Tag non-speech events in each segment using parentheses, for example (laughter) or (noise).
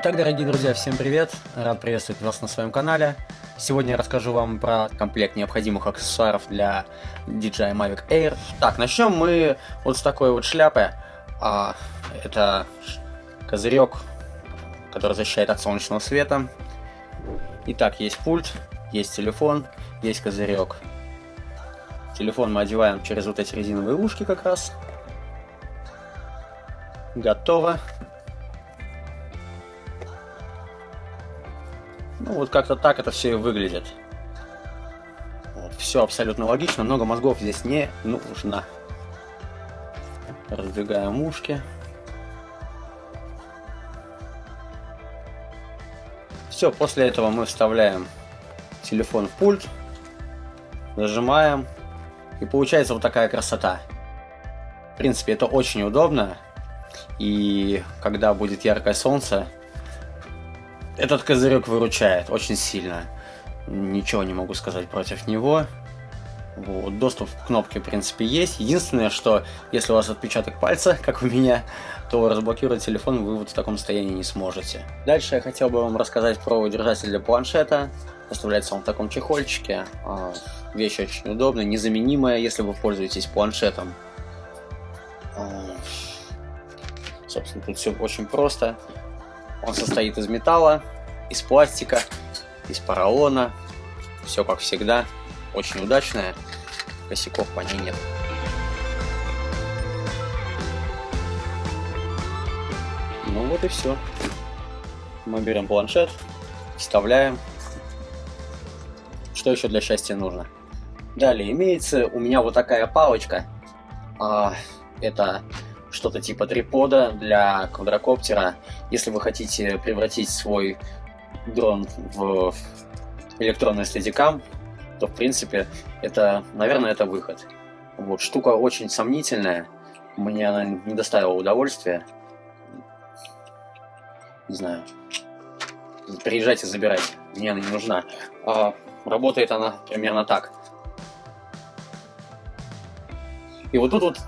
Итак, дорогие друзья, всем привет! Рад приветствовать вас на своем канале. Сегодня я расскажу вам про комплект необходимых аксессуаров для DJI Mavic Air. Так, начнем мы вот с такой вот шляпы. А, это козырек, который защищает от солнечного света. Итак, есть пульт, есть телефон, есть козырек. Телефон мы одеваем через вот эти резиновые ушки как раз. Готово. Ну, вот как-то так это все и выглядит. Вот, все абсолютно логично, много мозгов здесь не нужно. Раздвигаем ушки. Все, после этого мы вставляем телефон в пульт, зажимаем, и получается вот такая красота. В принципе, это очень удобно, и когда будет яркое солнце, этот козырек выручает очень сильно. Ничего не могу сказать против него. Вот, доступ к кнопке, в принципе, есть. Единственное, что если у вас отпечаток пальца, (laughs) как у меня, то разблокировать телефон вы вот в таком состоянии не сможете. Дальше я хотел бы вам рассказать про держатель для планшета. Поставляется он в таком чехольчике. А, вещь очень удобная, незаменимая, если вы пользуетесь планшетом. А, собственно, тут все очень просто. Он состоит из металла, из пластика, из поролона. Все как всегда. Очень удачная. Косяков по ней нет. Ну вот и все. Мы берем планшет, вставляем. Что еще для счастья нужно? Далее имеется у меня вот такая палочка. А, это что-то типа трипода для квадрокоптера. Если вы хотите превратить свой дрон в электронный стадикам, то в принципе это, наверное, это выход. Вот, штука очень сомнительная, мне она не доставила удовольствия. Не знаю. Приезжайте, забирайте, мне она не нужна. А, работает она примерно так. И вот тут вот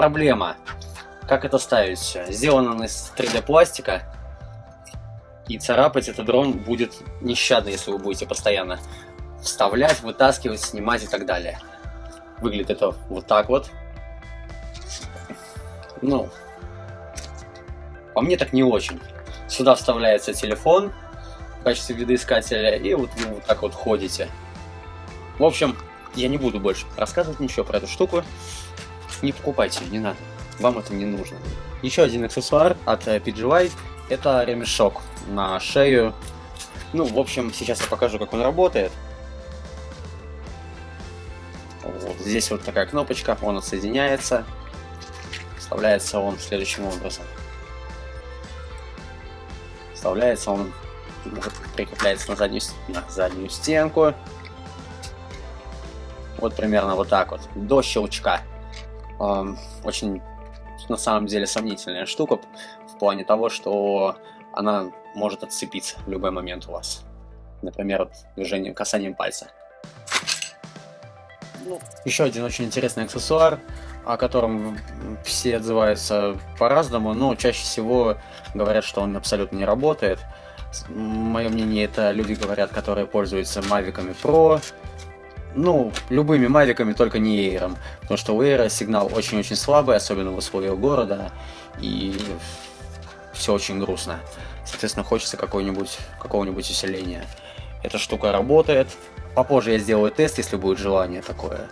проблема. Как это ставить все? Сделано из 3D пластика, и царапать этот дрон будет нещадно, если вы будете постоянно вставлять, вытаскивать, снимать и так далее. Выглядит это вот так вот. Ну, по мне так не очень. Сюда вставляется телефон в качестве видоискателя, и вот вы вот так вот ходите. В общем, я не буду больше рассказывать ничего про эту штуку. Не покупайте, не надо вам это не нужно. Еще один аксессуар от э, PGY это ремешок на шею. Ну, в общем, сейчас я покажу, как он работает. Вот, здесь вот такая кнопочка, он отсоединяется. Вставляется он следующим образом. Вставляется он, прикрепляется на заднюю, на заднюю стенку. Вот примерно вот так вот, до щелчка. Очень на самом деле сомнительная штука в плане того, что она может отцепиться в любой момент у вас. Например, движением, касанием пальца. Ну, еще один очень интересный аксессуар, о котором все отзываются по-разному, но чаще всего говорят, что он абсолютно не работает. Мое мнение, это люди говорят, которые пользуются Mavic Pro, ну, любыми мавиками, только не эйром. Потому что у эйра сигнал очень-очень слабый, особенно в условиях города, и все очень грустно. Соответственно, хочется какого-нибудь какого-нибудь усиления. Эта штука работает. Попозже я сделаю тест, если будет желание такое.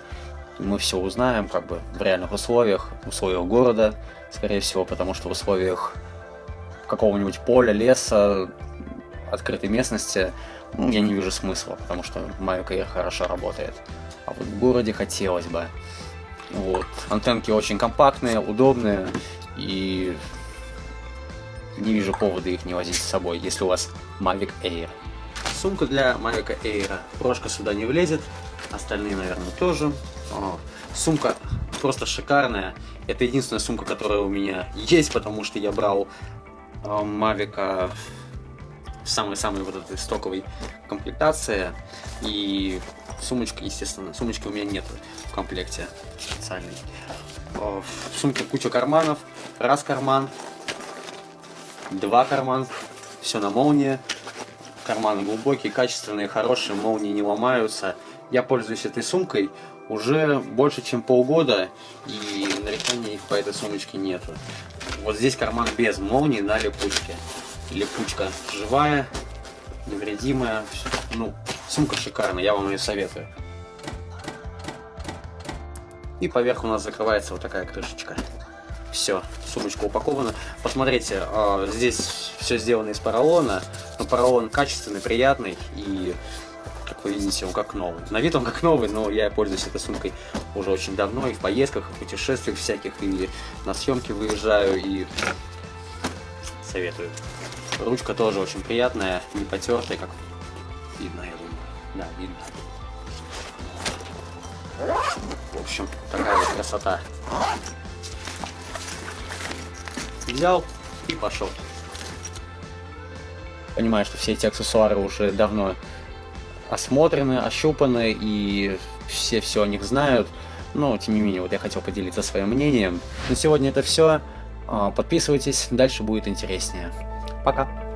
Мы все узнаем, как бы, в реальных условиях, в условиях города, скорее всего, потому что в условиях какого-нибудь поля, леса, открытой местности ну, я не вижу смысла, потому что Mavic Air хорошо работает. А вот в городе хотелось бы. Вот. Антенки очень компактные, удобные, и не вижу повода их не возить с собой, если у вас Mavic Air. Сумка для Mavic Air. Прошка сюда не влезет, остальные, наверное, тоже. О, сумка просто шикарная. Это единственная сумка, которая у меня есть, потому что я брал э, Mavic самой-самой вот этой стоковой комплектации. И сумочка, естественно, сумочки у меня нет в комплекте специальной. В сумке куча карманов. Раз карман, два кармана, все на молнии. Карманы глубокие, качественные, хорошие, молнии не ломаются. Я пользуюсь этой сумкой уже больше, чем полгода, и нареканий по этой сумочке нету. Вот здесь карман без молнии на липучке. Липучка живая, невредимая. Ну, сумка шикарная, я вам ее советую. И поверх у нас закрывается вот такая крышечка. Все, сумочка упакована. Посмотрите, а, здесь все сделано из поролона. Но поролон качественный, приятный и как вы видите, он как новый. На вид он как новый, но я пользуюсь этой сумкой уже очень давно, и в поездках, и в путешествиях всяких, и на съемки выезжаю, и советую. Ручка тоже очень приятная, не потертая, как видно, я думаю. Да, видно. В общем, такая вот красота. Взял и пошел. Понимаю, что все эти аксессуары уже давно осмотрены, ощупаны, и все все о них знают. Но, тем не менее, вот я хотел поделиться своим мнением. На сегодня это все. А, подписывайтесь, дальше будет интереснее. Пока!